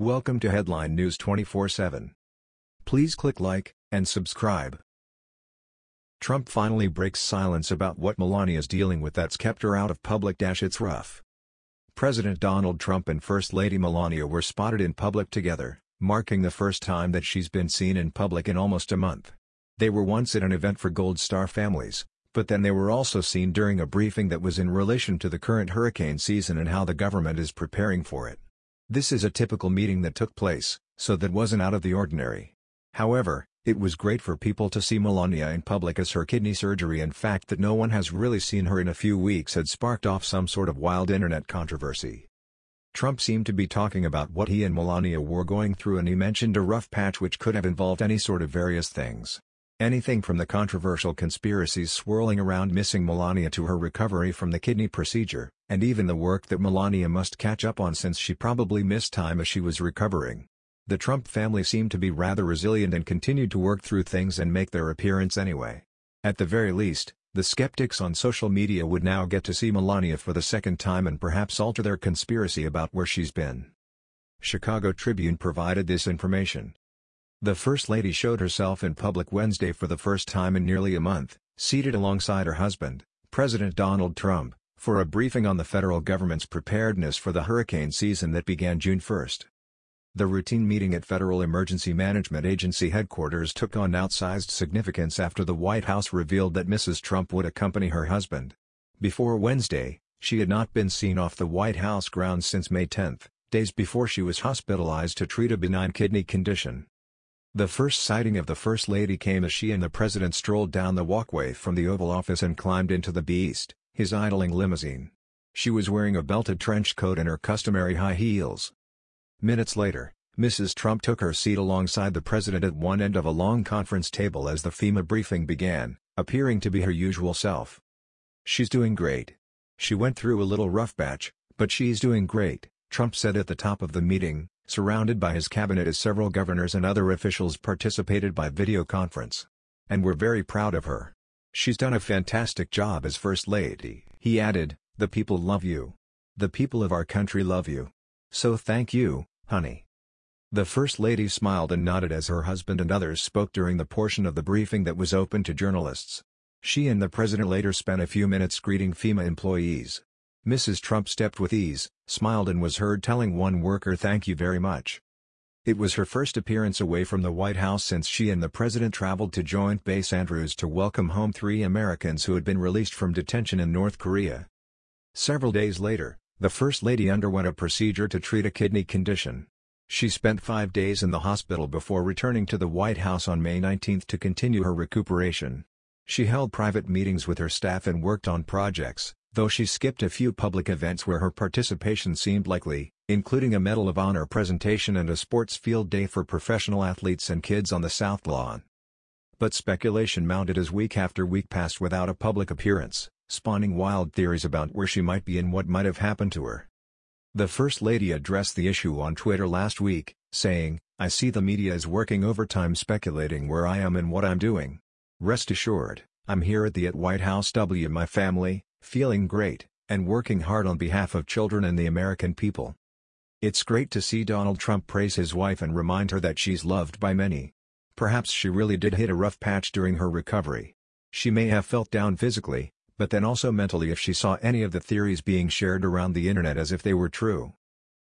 Welcome to Headline News 24/7. Please click like and subscribe. Trump finally breaks silence about what Melania is dealing with that's kept her out of public. Dash it's rough. President Donald Trump and First Lady Melania were spotted in public together, marking the first time that she's been seen in public in almost a month. They were once at an event for Gold Star families, but then they were also seen during a briefing that was in relation to the current hurricane season and how the government is preparing for it. This is a typical meeting that took place, so that wasn't out of the ordinary. However, it was great for people to see Melania in public as her kidney surgery and fact that no one has really seen her in a few weeks had sparked off some sort of wild internet controversy. Trump seemed to be talking about what he and Melania were going through and he mentioned a rough patch which could have involved any sort of various things. Anything from the controversial conspiracies swirling around missing Melania to her recovery from the kidney procedure, and even the work that Melania must catch up on since she probably missed time as she was recovering. The Trump family seemed to be rather resilient and continued to work through things and make their appearance anyway. At the very least, the skeptics on social media would now get to see Melania for the second time and perhaps alter their conspiracy about where she's been. Chicago Tribune provided this information. The First Lady showed herself in public Wednesday for the first time in nearly a month, seated alongside her husband, President Donald Trump, for a briefing on the federal government's preparedness for the hurricane season that began June 1. The routine meeting at Federal Emergency Management Agency headquarters took on outsized significance after the White House revealed that Mrs. Trump would accompany her husband. Before Wednesday, she had not been seen off the White House grounds since May 10, days before she was hospitalized to treat a benign kidney condition. The first sighting of the First Lady came as she and the President strolled down the walkway from the Oval Office and climbed into the Beast, his idling limousine. She was wearing a belted trench coat and her customary high heels. Minutes later, Mrs. Trump took her seat alongside the President at one end of a long conference table as the FEMA briefing began, appearing to be her usual self. She's doing great. She went through a little rough patch, but she's doing great, Trump said at the top of the meeting, surrounded by his cabinet as several governors and other officials participated by video conference. And we're very proud of her. She's done a fantastic job as First Lady. He added, the people love you. The people of our country love you. So thank you, honey. The First Lady smiled and nodded as her husband and others spoke during the portion of the briefing that was open to journalists. She and the president later spent a few minutes greeting FEMA employees. Mrs. Trump stepped with ease, smiled and was heard telling one worker thank you very much. It was her first appearance away from the White House since she and the president traveled to Joint Base Andrews to welcome home three Americans who had been released from detention in North Korea. Several days later, the First Lady underwent a procedure to treat a kidney condition. She spent five days in the hospital before returning to the White House on May 19 to continue her recuperation. She held private meetings with her staff and worked on projects, though she skipped a few public events where her participation seemed likely, including a Medal of Honor presentation and a sports field day for professional athletes and kids on the South Lawn. But speculation mounted as week after week passed without a public appearance, spawning wild theories about where she might be and what might have happened to her. The First Lady addressed the issue on Twitter last week, saying, I see the media is working overtime speculating where I am and what I'm doing. Rest assured, I'm here at the at White House W my family, feeling great, and working hard on behalf of children and the American people. It's great to see Donald Trump praise his wife and remind her that she's loved by many. Perhaps she really did hit a rough patch during her recovery. She may have felt down physically, but then also mentally if she saw any of the theories being shared around the internet as if they were true.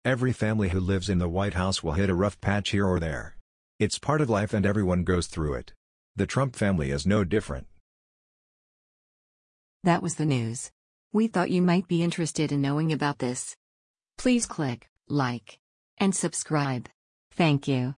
Every family who lives in the White House will hit a rough patch here or there. It's part of life and everyone goes through it. The Trump family is no different. That was the news. We thought you might be interested in knowing about this. Please click like and subscribe. Thank you.